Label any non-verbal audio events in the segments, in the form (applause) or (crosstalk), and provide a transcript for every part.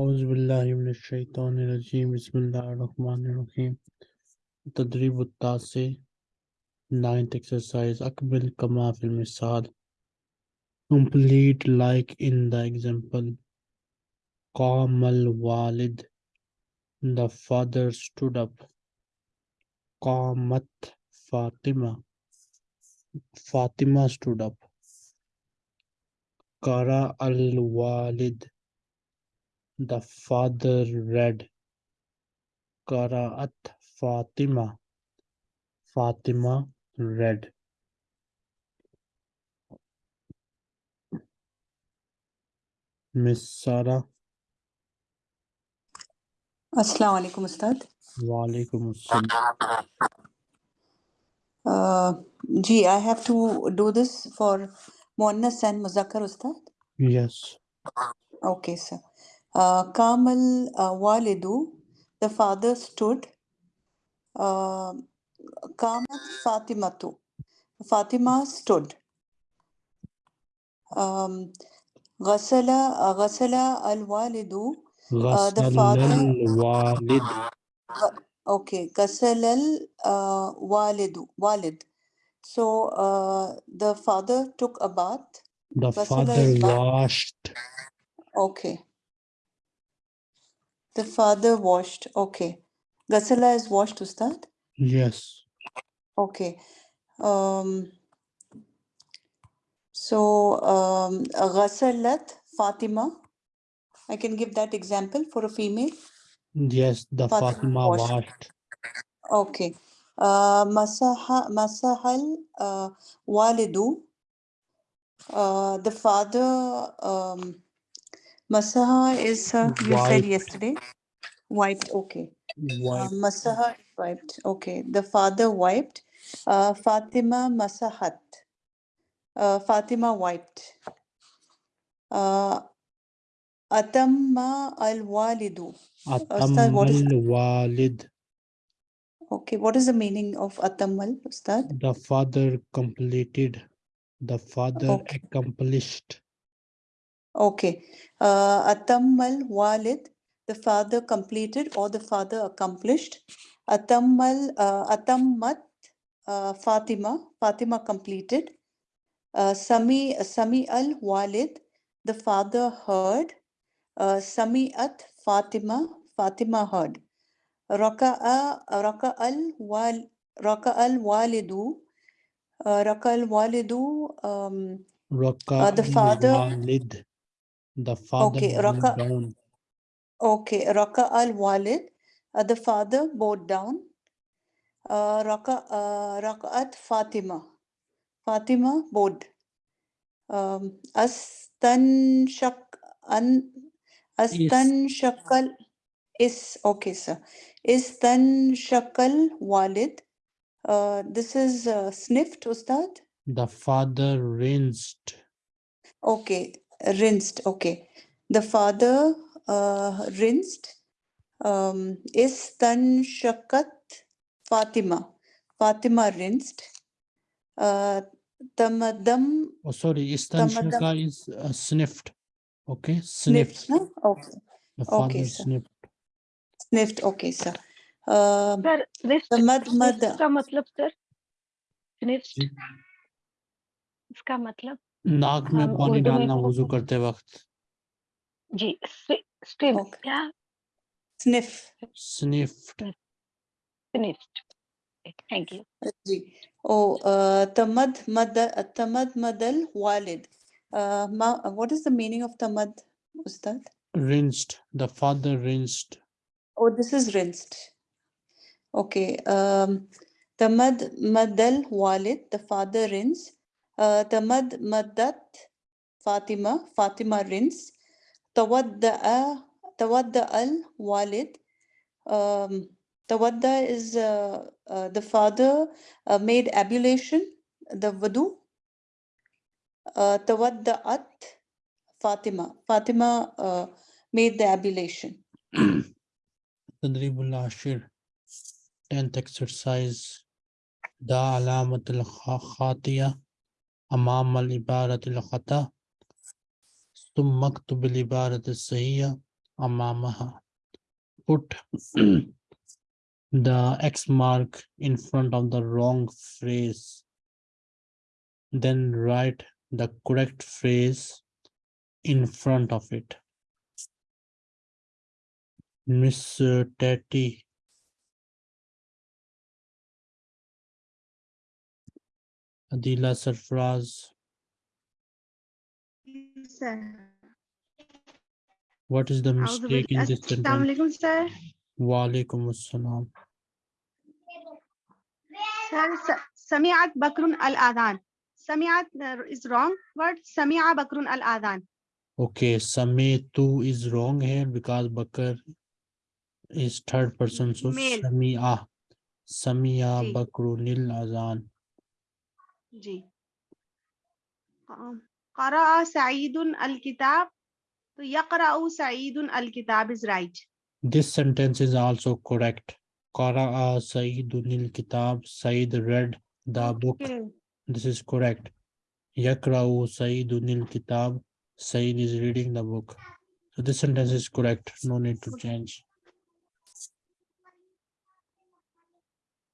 अज़बिल्लाशैतरजीम बसमीम तदरीब से ninth exercise अकबिल कमा फिल्मिसाल complete like in the example कामल वालिद द फादर स्टूड अप कामत फातिमा फातिमा स्टूड अप करा अल वालिद the father read Qara'at Fatima. Fatima read. Miss Sara. Assalamu alaikum, Ustad. Wa alaikum uh, Ji, I have to do this for Muannas and Muzakkar, Ustad? Yes. Okay, sir. Kamel Kamal uh, Walidu, the father stood. Uh, Fatima, Fatimatu, Fatima stood. Um, Ghasala, uh, al Walidu, uh, the father. Okay, Ghasala al uh, Walidu, Walid. So uh, the father took a bath. The father washed. Okay. The father washed. Okay. Ghasala is washed, Ustad. yes Okay. Um, so um, Ghasalat Fatima. I can give that example for a female. yes the Fatima Fatima washed. washed Okay. Uh, Masaha Masahal uh, Walidu. Uh, the father um, Masaha is, uh, you said yesterday, wiped, okay. Uh, Masaha wiped, okay. The father wiped. Uh, Fatima Masahat. Uh, Fatima wiped. Uh, Atamma Walidu. Uh, Atamal Walid. Okay, what is the meaning of Atamal, Ustad? The father completed. The father Okay. accomplished. Okay. Uh, Atammal Walid, the father completed or the father accomplished. Atammal, uh, Atammat uh, Fatima, Fatima completed. Uh, Sami, Sami al Walid, the father heard. Uh, Sami'at Fatima, Fatima heard. Raka'a, Raka'al Wal, Raka'al Walidu, uh, Raka'al Walidu, um, Raka uh, the father. Walid the father okay, bowed Raka, down okay, Raka al Walid, uh, the father bowed down. Uh, Raka, uh, Raka'at Fatima, Fatima bowed. Um, Astan Shak, an, Astan Shakal is, okay, sir. Istan Shakal Walid. Uh, this is uh, sniffed, Ustad. the father rinsed Okay, rinsed. Okay, the father uh, rinsed. Um, Istan Shakat Fatima. Fatima rinsed. Uh, Tamadam oh sorry Tamadam istanshaka is uh, sniffed okay sniffed. sniffed No? Okay, the Okay, father sir. sniffed sniffed. Okay, sir. Uh, sir sniffed Tamadmad. Sniffed का मतलब sir sniffed जी। इसका मतलब नाक में हम पानी उर्दू में डालना इसको वजू करते वक्त जी स्टिम Okay. क्या Sniff. sniffed sniffed thank you जी ओ uh, tamad mad tamad madal walid uh, ma, what is the meaning of tamad ustad rinsed the father rinsed oh this is rinsed okay um tamad madal walid the father rinse آه، تمد مدت فاطمة فاطمة رينس تودأ تودأ الوالد. um, تودأ is uh, uh, the father uh, made ablution the wudu. تودأت Fatima. Fatima made the ablution. (clears throat) تدريب العشر and exercise. دا علامة الخاطئة أمام العبارة الخطأ ثم اكتب العبارة الصحيحة amamaha. Put (clears throat) the X mark in front of the wrong phrase. Then write the correct phrase in front of it. Miss uh, Tati. the lesser phrase. sir. What is the mistake in this sentence? sir. Walaikum assalam. Sir, Sami'at Bakrun al-Adan. Sami'at uh, is wrong word. Sami'a Bakrun al-Adan. Okay, Sami'tu is wrong here because Bakr is third person. So Sami'a. Sami'a Bakrunil Adhan. जी करा सईदुन अल किताब तो यकरा सईदुन अल किताब is right this sentence is also correct करा सईदुन अल किताब Saeed read the book this is correct यकरा सईदुन अल किताब Saeed is reading the book so this sentence is correct no need to change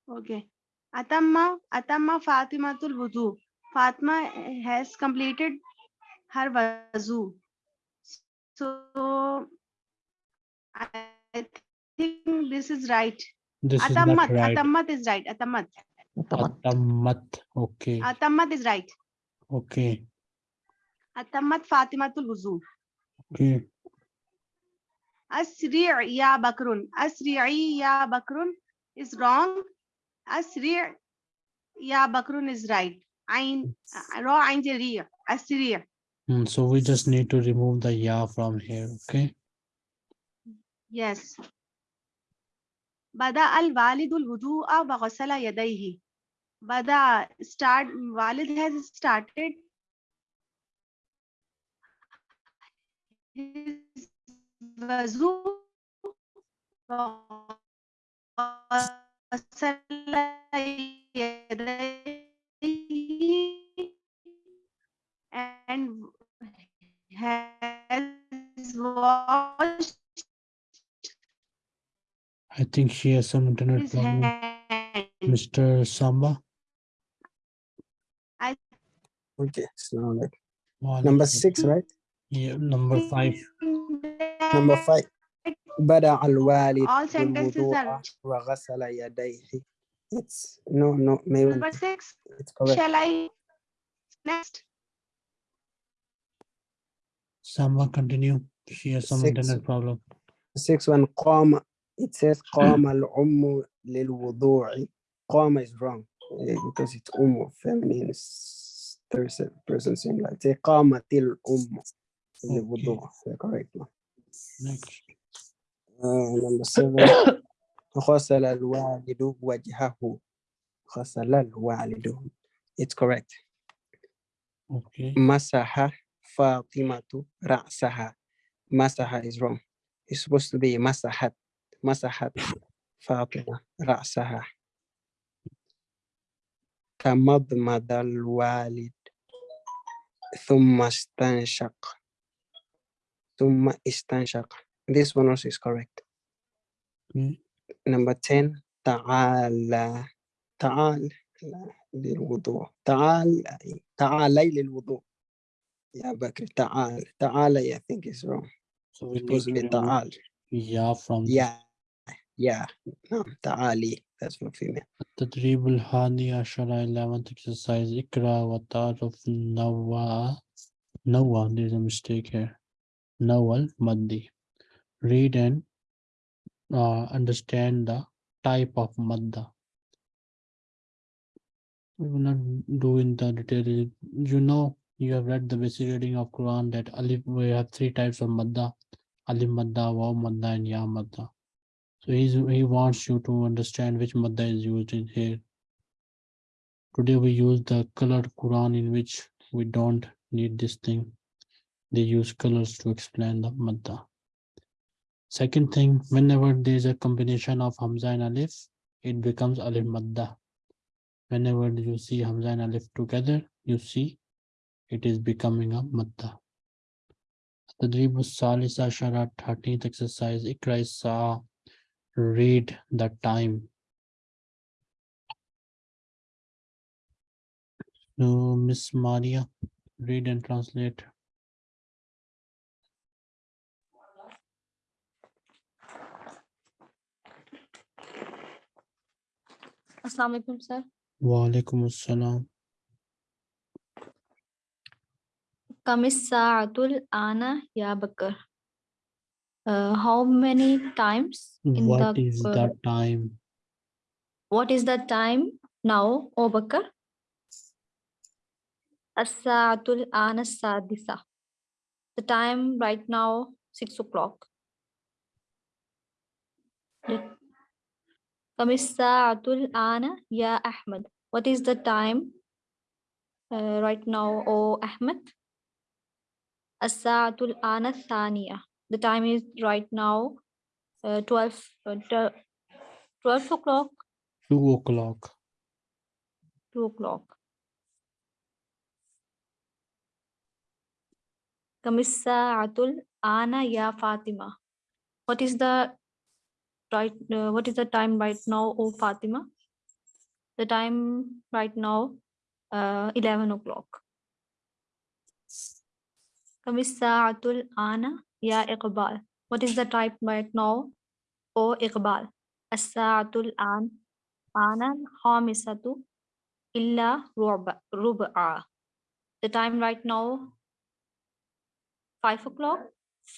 okay Atamma Atamma Fatimatul wudu. Fatima has completed her wuzu. So I think this is right. This is Atammat. not right. Atammat is right. Atammat. Atammat. Okay. Atammat is right. Okay. Atammat Fatimatul wuzu. Okay. Asri' ya bakrun. Asri'i ya bakrun is wrong. Assyria. Yeah, Bakrun is right. Ein, uh, raw Assyria. Assyria. Mm, so we just need to remove the yeah from here, okay? Yes. Bada al walidul wudu'a wa. Bada start, walid has started his wuzu and has watched I think she has some internet problem. Mr. Samba. I okay, so like number six, right? Yeah, number five. Number five. بدأ الوالد All sentences بالوضوء are وغسل يديه. It's no, no, maybe number six. it's correct. Shall I next? Samba, continue. She has some Six. internet problem. Six one قام. It says قام الأم للوضوء. قام is wrong eh, because it's أم feminine s- person person singular. Say قامت الأم للوضوء. The correct one. Next. Number seven. غسل الوالد وجهه. غسل الوالد. It's correct. Okay. مسح فاطمة رأسها مسح is wrong it's supposed to be مسحت مسحت فاطمة رأسها تمضمض الوالد ثم استنشق ثم استنشق this one also is correct Okay. number 10 تعال تعال للوضوء تعال تعالي للوضوء يا بكر تعال تعال I think is wrong So we need supposed to to be remove تعال ya from this. yeah yeah نعم تعالي that's for female التدريب الهادي عشر 11th exercise اقرأ وتعرف نوع نوع there's a mistake here نوع المادي read and uh, understand the type of madda we will not do in the detail you know you have read the basic reading of quran that alif we have three types of madda alif madda waw madda and ya madda so he's, he wants you to understand which madda is used in here Today we use the colored Quran in which we don't need this thing. They use colors to explain the madda. Second thing, whenever there is a combination of Hamza and Alif, it becomes Alif Madda. Whenever you see Hamza and Alif together, you see it is becoming a Madda. Tadrib Salis Ashara 13th exercise, Ikra Sa, read the time. So Miss Maria, read and translate Assalamu alaikum, sir. Walaikum assalam Kamis sa'atul ana ya bakar. Uh, how many times in what the, is the time what is the time now, O Bakar? As-sa'atul ana sadisa. The time right now, six o'clock. The- Kamis sa'atul ana ya Ahmad. What is the time uh, right now, O Ahmed? As-sa'atul ana thaniya. The time is right now uh, 12, uh, 12 o'clock, two o'clock 2 o'clock. Kamis sa'atul ana ya Fatima. What is the right, uh, what is the time right now, O Fatima? The time right now, uh, 11 o'clock. Sa'atul ana ya Iqbal. What is the time right now, O Iqbal? As-sa'atul an ana khamisatu illa ruba. The time right now, 5 o'clock,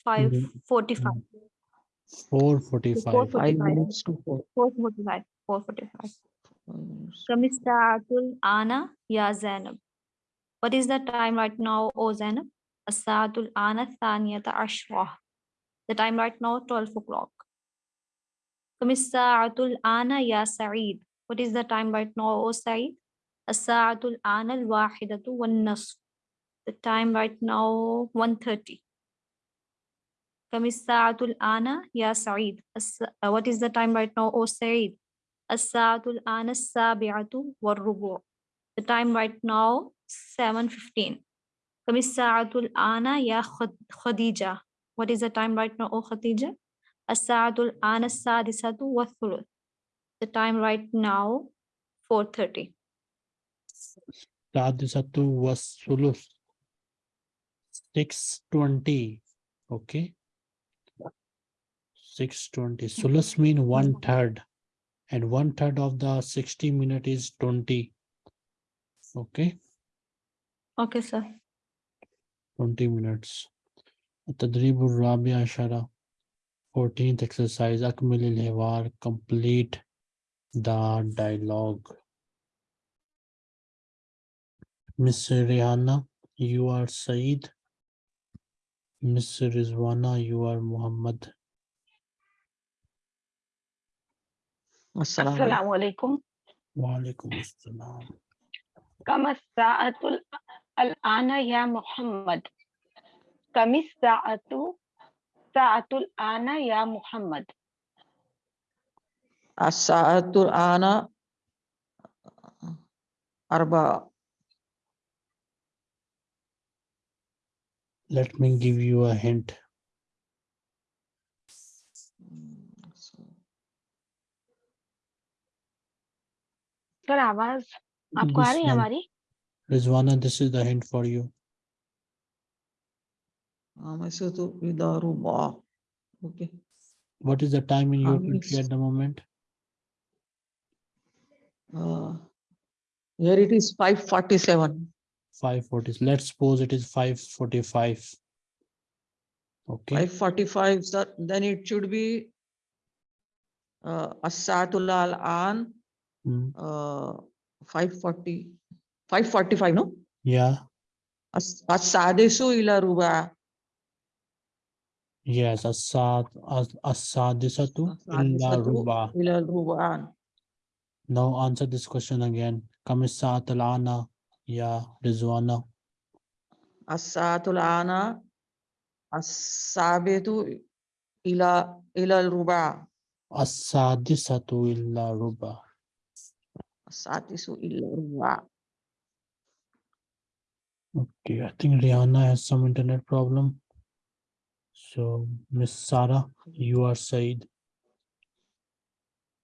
5:45. four forty-five 4:45. Five minutes to four. 4:45. 4:45. Five minutes. Kamistaatul ana ya Zainab. What is the time right now, O Zainab? As-saatul ana thaniyata Ashwa. The time right now, 12 o'clock. Kamistaatul ana ya Sa'id. What is the time right now, O Sa'id? As-saatul ana al-wahidatu wan nasf. The time right now, 1:30. Kamistaatul ana ya Sa'id. As- uh, What is the time right now, O Sa'id? الساعة الآن السابعة والربع. The time right now, 7.15. كم الساعة الآن يا خد- Khadija? What is the time right now, O Khadija? الساعة الآن السادسة والثلث. The time right now, 4.30. Sadisatu was sulus. Six twenty, okay? Six twenty, sulus mean one third. And one third of the sixty minute is twenty. Okay, Okay, sir. twenty minutes. التدريب الرابع عشرة 14th exercise أكمل الحوار complete the dialogue. Miss Rihanna, you are Saeed. Miss Rizwana, you are Muhammad. السلام, عليكم. وعليكم السلام. كم الساعة الآن يا محمد. كم الساعة؟ ساعة الآن يا محمد. الساعة الآن أربعة Let me give you a hint. Sir आवाज आपको आ This रही है one. हमारी Rizwana, this is the hint for you. Amisatu ila ruba. Okay. What is the time in your Um, country it's- at the moment? Uh, Here it is five forty-seven. Five forty. Let's suppose it is five forty-five. Okay, Five forty-five, sir, then it should be uh, as-sa'atul al-an, Hmm, uh, five forty, five forty-five, no? yeah, As- As-sadisu ila ruba. yes, asad, as- asadisatu illa As-sadisatu ruba. Ila ruba. Now answer this question again. Kamisat al-ana, ya Rizwana. As-sa'atul ana, as-sabitu ila, ila ruba. Asadisatu illa ruba. As-sadisu ila ruba. Okay, I think Rihanna has some internet problem. So, Miss Sarah, you are Said.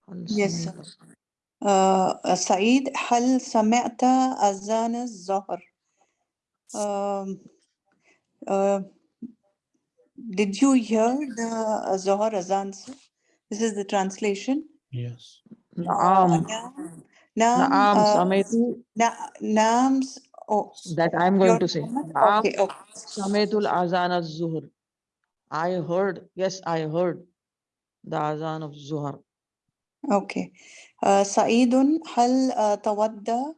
هل Yes, سمعت- sir. Uh, سعيد هل سمعت أذان الظهر؟ Um, uh, did you hear the Zohar Azan? sir? This is the translation. Yes. Uh, نعم Naam, Naam, naams, oh, that I'm going to say. Naam, okay. Sametul Azan al Zuhr. I heard, yes, I heard the Azan of Zuhr. Okay. Uh, Saidun, hal uh, tawadda?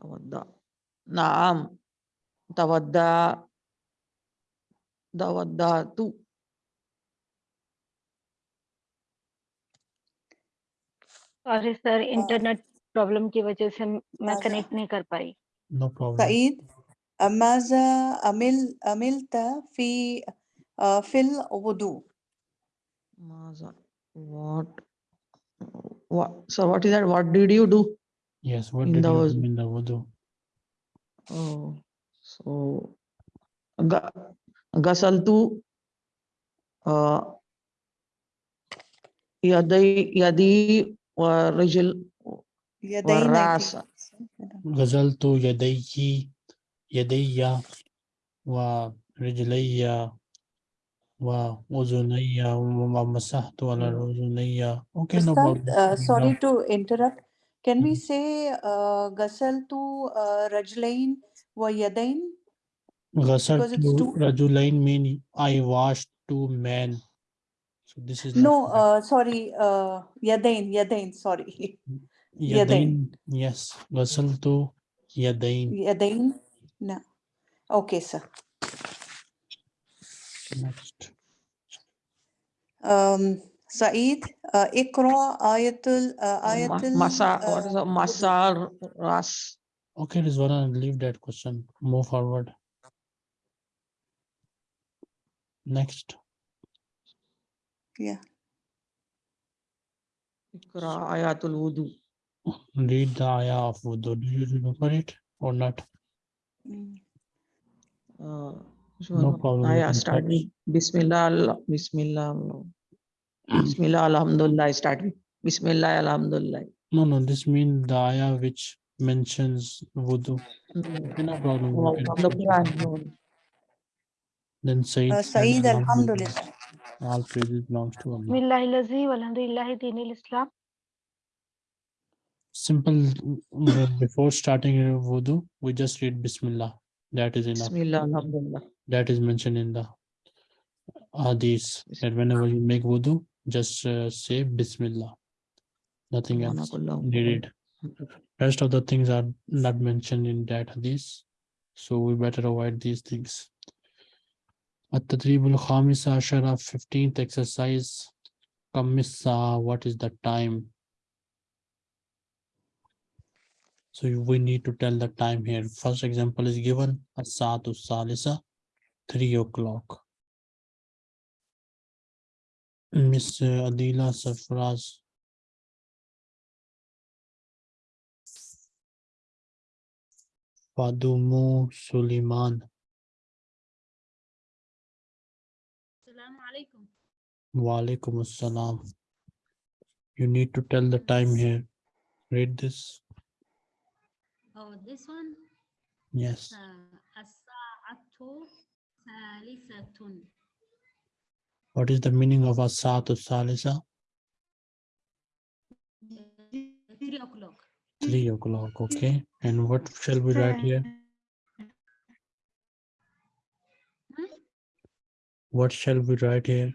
Tawadda. Naam, tawadda. Tawadda tu. Sorry sir ہاں۔ Internet problem کی وجہ سے میں connect نہیں کر پائی۔ No problem. سعید ماذا عمل عملت في في الوضوء ماذا what what so what is that? What did you do yes what did you do in the wudu oh so يدينك والرأس غسلت يدي يدي ورجلي وأذني ومسحت على Mm. أذني. Okay, no problem. uh, sorry to interrupt. Can we Mhm. say uh, غسلت uh, رجلين ويدين? غسلت رجلين mean I washed two men. So this is no, uh, sorry, uh, Yadain, Yadain, sorry. (laughs) Yadain, yadain. yes, Wasaltu Yadain. Yadain, no. Okay, sir. Next. Um, Saeed, uh, Ikra, Ayatul, uh, Ayatul. Masa, uh, what is it? Masa Ras. Okay, Rizwana, leave that question. Move forward. Next. Yeah. Ikra ayatul wudu. Read the ayah of wudu. Do you remember it or not? Mm. Uh. No problem. Ayah start with Bismillah, Bismillah, Bismillah, Alhamdulillah. Start with Bismillah, Alhamdulillah. No, no, this means the ayah which mentions wudu. Mm. No problem. Oh. Then say, uh, Saeed, Alhamdulillah. All praises belongs to Allah. Simple. Mm, before starting wudu, we just read Bismillah. That is enough. Bismillah. That is mentioned in the hadith. That whenever you make wudu, just uh, say Bismillah. Nothing else needed. Rest of the things are not mentioned in that hadith. So we better avoid these things. At-Tadrib al-Khamisa Ashara, 15th exercise. Kamissa, what is the time? So we need to tell the time here. First example is given, As-Saatu Salisa, 3 o'clock. Miss Adila Safraz. Fadumu Suleiman. Assalamu alaikum. Walaikum assalam. You need to tell the time here. Read this. Oh, this one? Yes. Uh, what is the meaning of Asatu Salisa? Three o'clock. Three o'clock, okay. And what shall we write here? Hmm? What shall we write here?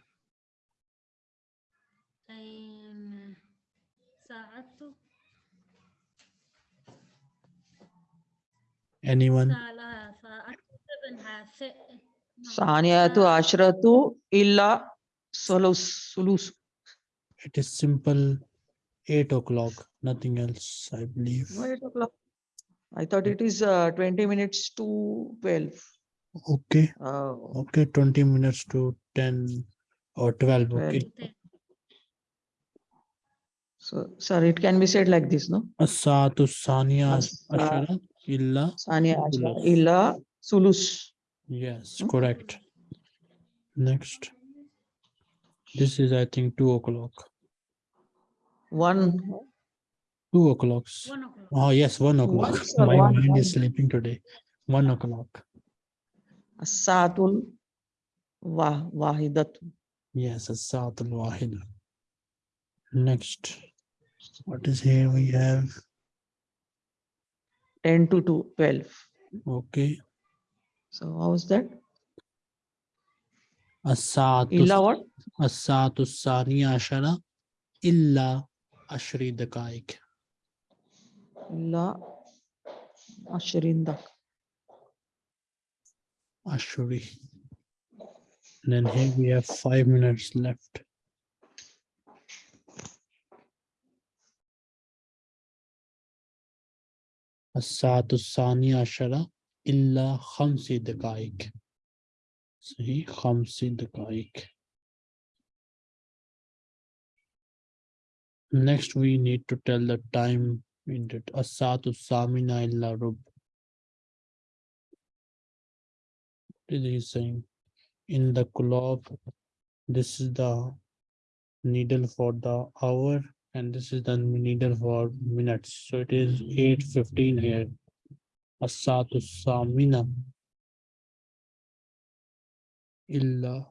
Anyone? Saniyatu ashratu illa sulus. It is simple eight o'clock, nothing else, I believe. Eight o'clock. I thought it is uh, 20 minutes to 12. Okay. Uh, okay, 20 minutes to 10 or 12. 12. Okay. So, sorry, it can be said like this, no? Asatu saniya ashara illa. Saniya ashra Sulus. illa sulus. Yes, Hmm? correct. Next. This is, I think, two o'clock. One, Two o'clocks. Oh, yes, one o'clock. My one, mind is sleeping today. One o'clock. Asatul Wah Wahidatu. Yes, As-Sa'atul Wahida. Next. What is here we have? 10 to 2, 12. Okay. So how's that? As-Sa'atu Illa what? As-Sa'atu Saniya Ashara Illa Ashri Dakaik. Illa Ashrinda. Ashuri. Then here we have five minutes left. الساعة الثانية عشرة إلا خمس دقائق صحيح خمس دقائق Next we need to tell the time in it الساعة الثامنة إلا ربع What is he saying? In the club, this is the needle for the hour and this is the needle for minutes. So it is eight fifteen here. Asatu Samina. Illa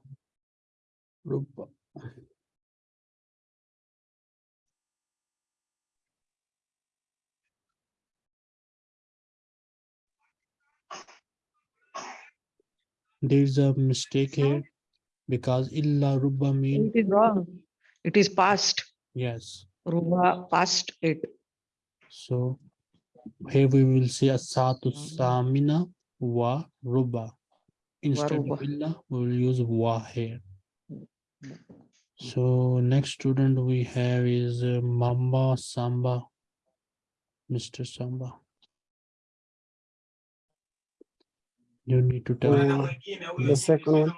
Ruba. There is a mistake here because illa rubba means It is wrong. It is past. Yes. Ruba past it. So here we will say asatu samina wa ruba. Instead of ruba. illa, we will use wa here. So next student we have is uh, Mamba Samba. Mr. Samba. You need to tell. Uh, the second one.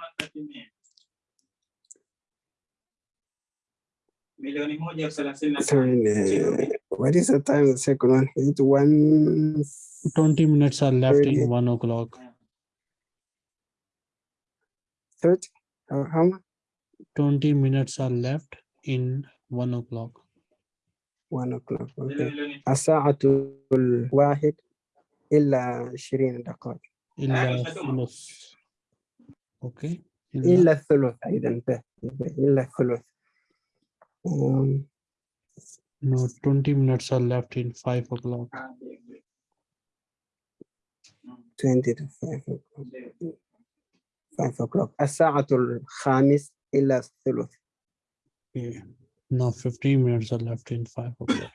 Sorry, uh, what is the time of the second one? Is it one Twenty minutes are left Thirty. in one o'clock. thirty? How, how much? Twenty minutes are left in one o'clock. One o'clock. Okay. الساعة الواحد إلا عشرين دقائق إلا ثلث. Okay. إلا الثلث أيضا به- به- إلا الثلث Um, No, twenty minutes are left in five o'clock. 20 to 5 o'clock. 5 o'clock الساعة الخامس إلا الثلث Okay. Now fifteen minutes are left in five o'clock.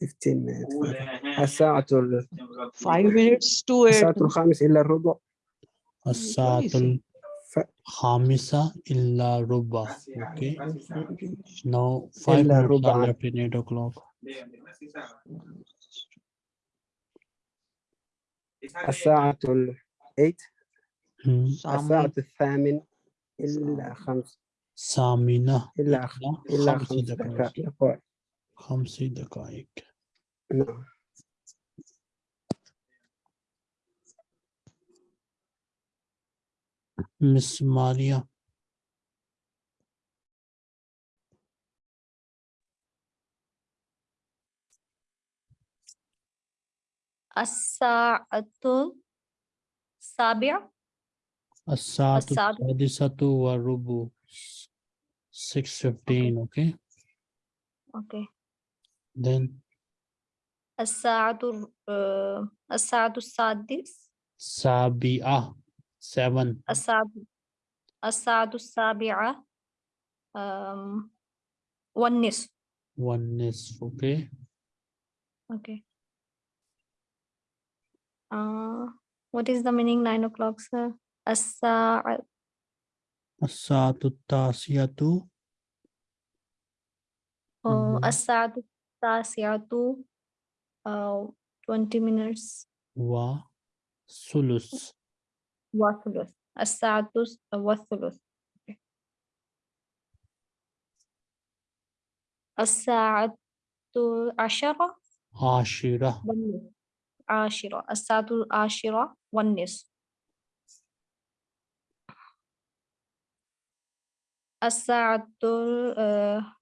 15 minutes الساعة ال- Five minutes to eight. الساعة الخامس إلا الربع Asatul ف- Hamisa illa Ruba. Okay. Now five إلا minutes are ربع. left in eight o'clock. الساعة ال 8 Hmm. الساعة الثامن إلا خمس Samina إلا إلا خمس دقائق. خمس دقائق. نعم Miss Maria. As-sa'atu sabi' As-sa'atu sadisatu wa rubu 6.15 okay. okay? Then? As-sa'atu uh, as sadis? Sabi'ah Seven. Asad, Asadu Sabi'a. Um, one nis. One nis, okay. Okay. Uh, what is the meaning nine o'clock, sir? Asa. Asadu Tasiatu. Oh, mm-hmm. Asadu Tasiatu. Uh, 20 minutes. Wa. Sulus. والثلث. الساعة والثلث. الساعة عشرة آه، عشرة. عشرة الساعة العاشرة والنصف. الساعة آه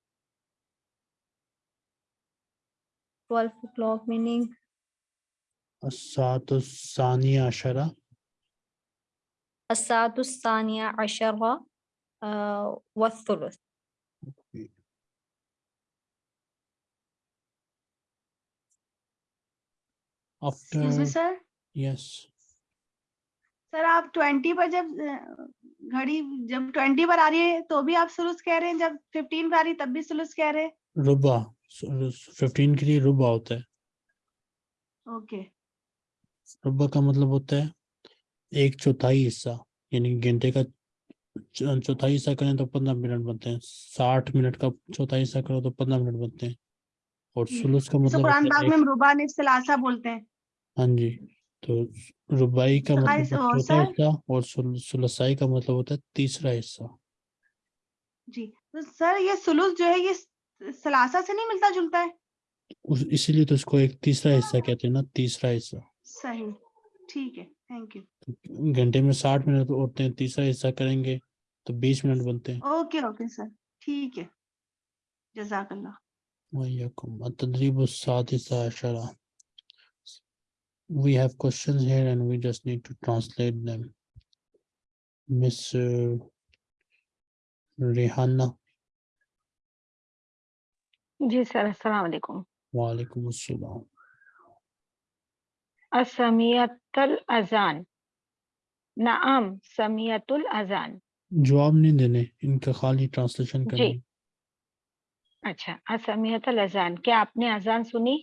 12 o'clock meaning الساعة الثانية عشرة. الساعة الثانية عشرة والثلث. After, سر آپ twenty per جب گھڑی جب ٹوینٹی پر آ رہی ہے تو بھی آپ سلوس کہہ رہے ہیں جب ففٹین پر آ رہی ہے تب بھی سلوس کہہ رہے ہیں ربا ففٹین کے لیے ربا ہوتا ہے اوکے ربا کا مطلب ہوتا ہے ایک چوتھائی حصہ یعنی گھنٹے کا چوتھائی حصہ کریں تو پندرہ منٹ بنتے ہیں ساٹھ منٹ کا چوتھائی حصہ کرو تو پندرہ منٹ بنتے ہیں۔ اور سلوس کا مطلب قرآن پاک میں ربع نصف بولتے ہیں۔ ہاں جی تو ربائی کا مطلب چوتھا حصہ اور سلسائی کا مطلب ہوتا ہے تیسرا حصہ۔ جی تو سر یہ سلوس جو ہے یہ سلاسا سے نہیں ملتا جلتا ہے؟ اسی لیے تو اس کو ایک تیسرا حصہ کہتے ہیں نا تیسرا حصہ۔ صحیح ٹھیک ہے۔ گھنٹے میں ساٹھ منٹ اٹھتے ہیں تیسرا حصہ کریں گے تو بیس منٹ بنتے ہیں اوکے اوکے سر ٹھیک ہے جزاک اللہ وعلیکم التدریب السادس عشرہ we have questions here and we just need to translate them. Miss uh, Rihanna. Ji sir, assalamu alaikum. Wa alaikum assalam. اسمیت الاذان۔ نعم سمیت الزان جواب نہیں دینے ان کا خالی ٹرانسلیشن کریں جی۔ اچھا اسمیت الزان کیا آپ نے اذان سنی؟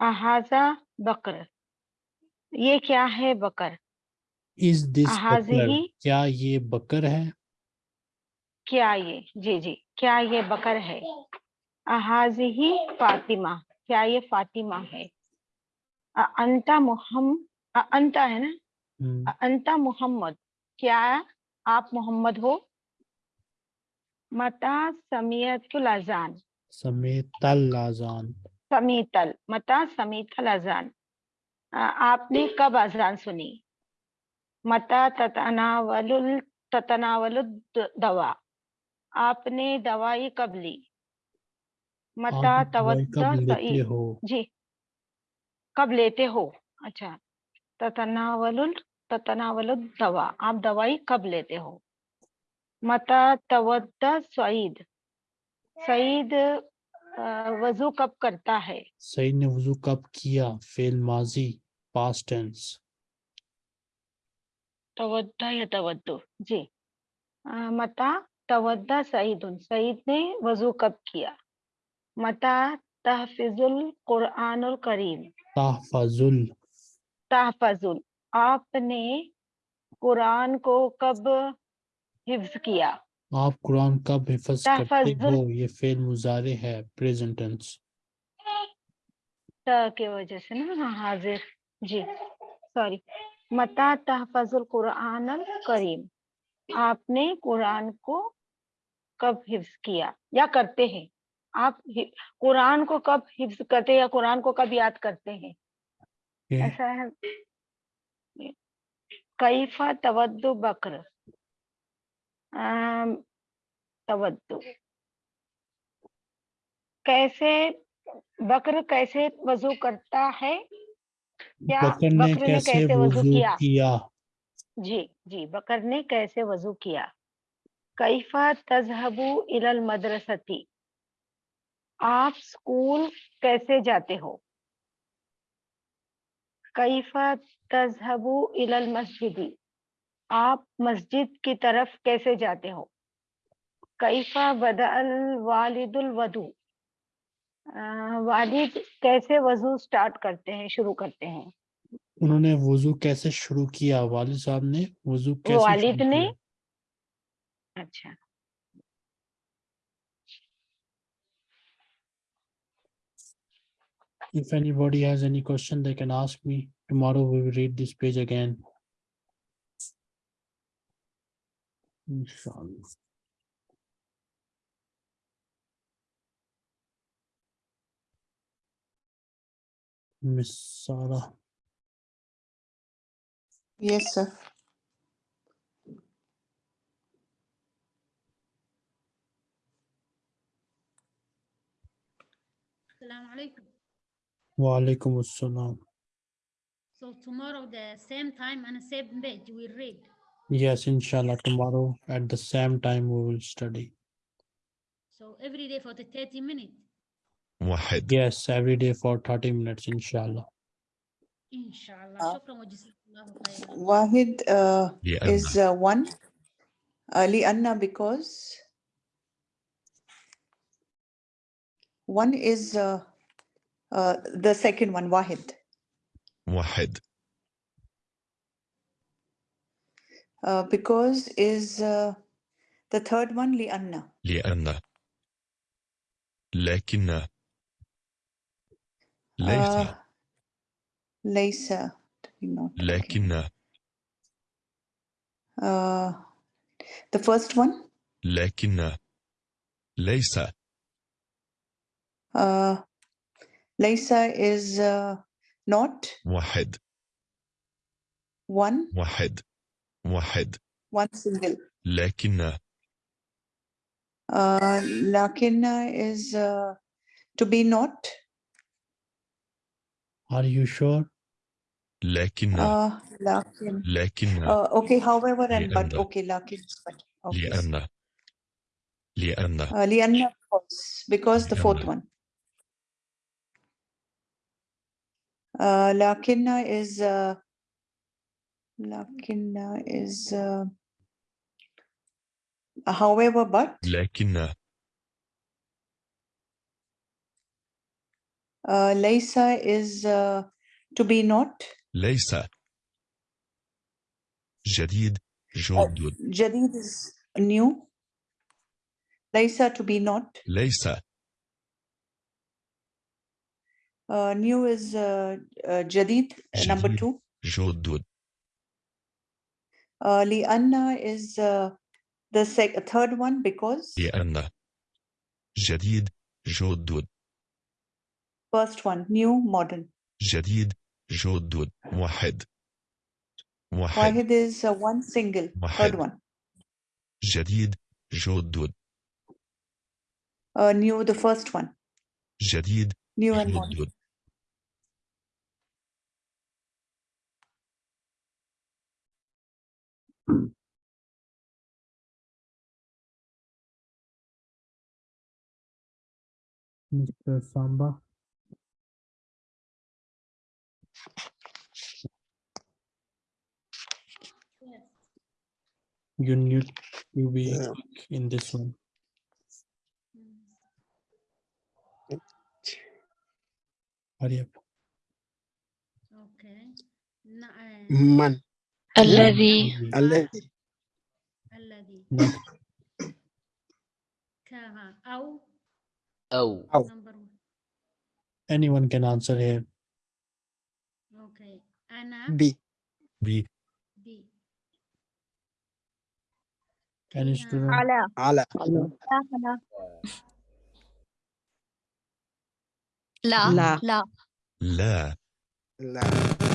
احاظہ بکر۔ یہ کیا ہے بکر؟ کیا یہ بکر ہے؟ کیا یہ؟ جی جی۔ کیا یہ بکر ہے؟ احاظی فاطمہ۔ کیا یہ فاطمہ ہے؟ انتا محمد انتا ہے نا؟ انتا محمد کیا آپ محمد ہو؟ متا سمیت الازان۔ سمیت الازان۔ سمیت ال متا سمیت الازان۔ آپ نے کب اذان سنی؟ متا تتناول تتناول دوا آپ نے دوائی کب لی؟ متا توجہ جی۔ کب لیتے ہو اچھا تتناول تتناول دوا آپ دوائی کب لیتے ہو متا تودا سعید سعید وضو کب کرتا ہے سعید نے وضو کب کیا فیل ماضی پاسٹ ٹینس تودا یا تودو جی متا تودا سعید سعید نے وضو کب کیا متا تحفظ القرآن الکریم تحفظل تحفظل آپ نے قرآن کو کب حفظ کیا؟ آپ قرآن کب حفظ کرتے ہو؟ یہ فیل مزارے ہے پریزنٹنس ٹینس کے وجہ سے نا ہاں، حاضر۔ جی سوری۔ متا تحفظ القرآن الکریم۔ آپ نے قرآن کو کب حفظ کیا؟ یا کرتے ہیں؟ آپ قرآن کو کب حفظ کرتے یا قرآن کو کب یاد کرتے ہیں؟ ایسا ہے۔ کیفا تودو بکر؟ تودو کیسے بکر کیسے وضو کرتا ہے؟ کیا بکر نے کیسے وضو کیا؟ جی جی بکر نے کیسے وضو کیا؟ کیفا تذہبو الى المدرستی؟ آپ سکول کیسے جاتے ہو؟ کیفا تذہبو المسجدی آپ مسجد کی طرف کیسے جاتے ہو؟ کیفا بدا الوالد الودو والد کیسے وضو سٹارٹ کرتے ہیں شروع کرتے ہیں؟ انہوں نے وضو کیسے شروع کیا؟ والد صاحب نے وضو کیسے والد نے؟ اچھا۔ If anybody has any question, they can ask me. Tomorrow we will read this page again. Miss Sarah. Yes, sir. السلام alaikum. Wa alaikum assalam. So tomorrow the same time and same page we read. Yes, inshallah, tomorrow at the same time we will study. So every day for the 30 minutes, واحد Yes, every day for 30 minutes, inshallah. inshallah. Uh, Shukran wa jazakallahu khairan. Wahid uh, لأن is uh, one. Uh, Lianna because one is uh, uh, the second one, Wahid. واحد Uh, because is uh, the third one, Lianna. لأن لكن ليس Uh, Laysa. to be not, okay. لكن Uh, the first one, لكن ليس uh, Laysa is uh, not واحد one, واحد واحد one single. لكن Uh, Lakinna is uh, to be not. Are you sure? لكن Uh, lakin. لكن Uh, okay, however, and but لأن. okay, lakin. But okay. لأن لأن Uh, Lianna because, because the fourth لأن. one. Uh, lakinna is uh, lakinna is uh, however but lakinna. Uh, laysa is uh, to be not. Laysa jadid oh, jadid is new. Laysa to be not. Laysa Uh, new is uh, uh, Jadid, uh, number جديد. two. جدد Uh, Lianna is uh, the sec- third one because لأن جديد جدد first one, new, modern. جديد جدد واحد واحد Wahid is uh, one single, واحد. third one. جديد جدد Uh, new, the first one, جديد new and modern. Mr. Samba? Yes. You need to be Yeah. quick in this one. Hurry up. Okay. Na- uh, من الذي الذي الذي. (laughs) كها أو أو أو. Anyone can answer here. Okay. أنا بي بي Any كها student? على على لا لا. لا لا لا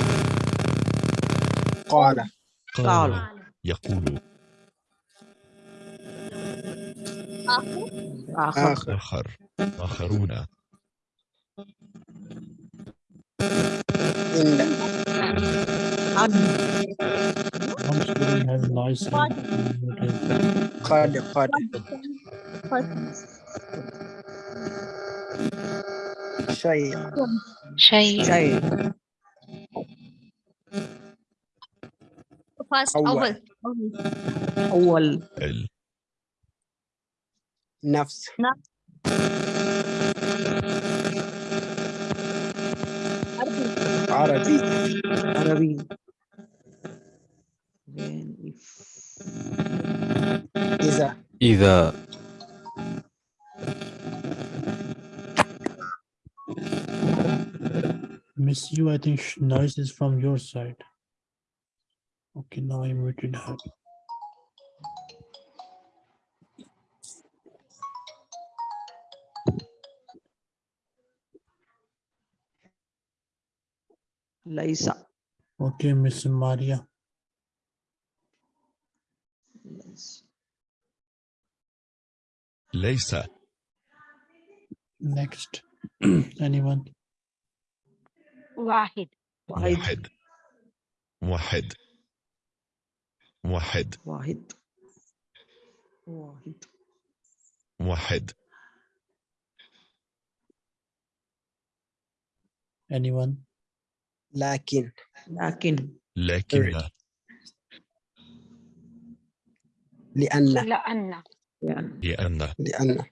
قال. قال. يقول. آخر. آخر. آخر. آخرون. إن عن. قد قد شيء. شيء. شيء. first أول. أول أول ال نفس عربي عربي Then if- إذا إذا Miss you, I think sh- noise is from your side. Okay, now I'm muted. Liza. Okay, Miss Maria. Liza. Next, (clears throat) anyone? Wahid. Wahid. Wahid. واحد. واحد. واحد. واحد. واحد Anyone? لكن. لكن. لكن. لأن. لأن. لأن. لأن.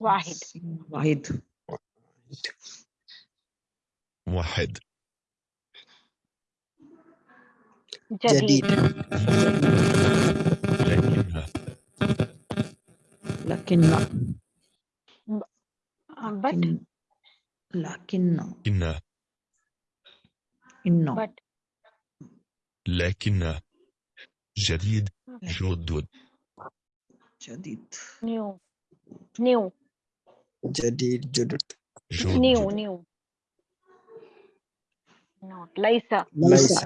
واحد. واحد. واحد. جديد. جديد. لكن لكن but. لكن. إن. إنه but. لكن. جديد. جدد. جديد. New. New. جديد. جدد. new. Not. ليس. ليس.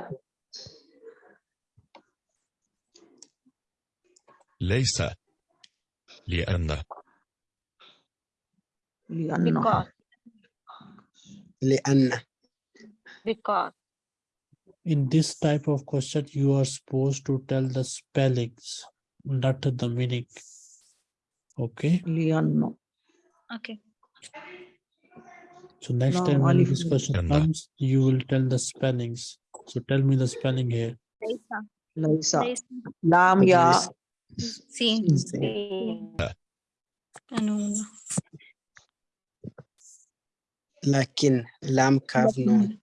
ليس لأن لأنه because لأن because In this type of question, you are supposed to tell the spellings, not the meaning. Okay, لأنه Okay. so next No, time when alif this lam. question And- comes, you will tell the spellings. So tell me the spelling here. ليس ليس ليس لام قانون لكن لام كاف نون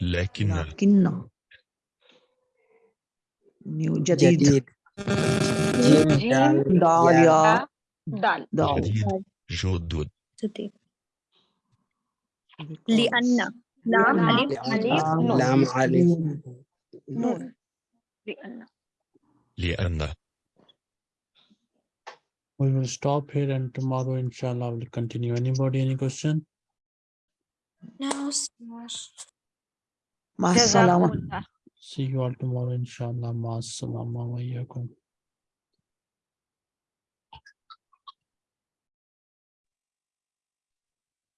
لكن لكن نيو جديد جديد جيم دال دال يا دال دال جديد جدد جديد لأن لام ألف نون لام ألف نون لأن لأن We will stop here and tomorrow, inshallah, we'll continue. Anybody, any question? No, مع السلامة جزاكم الله See you all tomorrow, inshallah. Ma salama wa iyyakum.